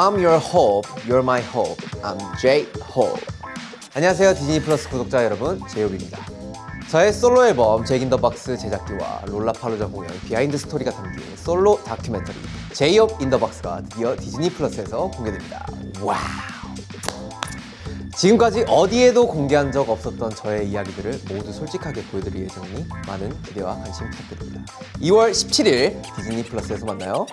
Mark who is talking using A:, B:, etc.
A: I'm your hope, you're my hope. I'm J-Hope. 안녕하세요 Disney Plus 구독자 여러분 제이홉입니다. 저의 솔로 앨범 Jack In The Box 제작기와 롤라팔로자 공연 behind story가 담긴 솔로 다큐멘터리 제이홉 in the box가 드디어 Disney Plus에서 공개됩니다. Wow. 지금까지 어디에도 공개한 적 없었던 저의 이야기들을 모두 솔직하게 보여드릴 예정이니 많은 기대와 관심 부탁드립니다. 2월 17일 디즈니 플러스에서 만나요.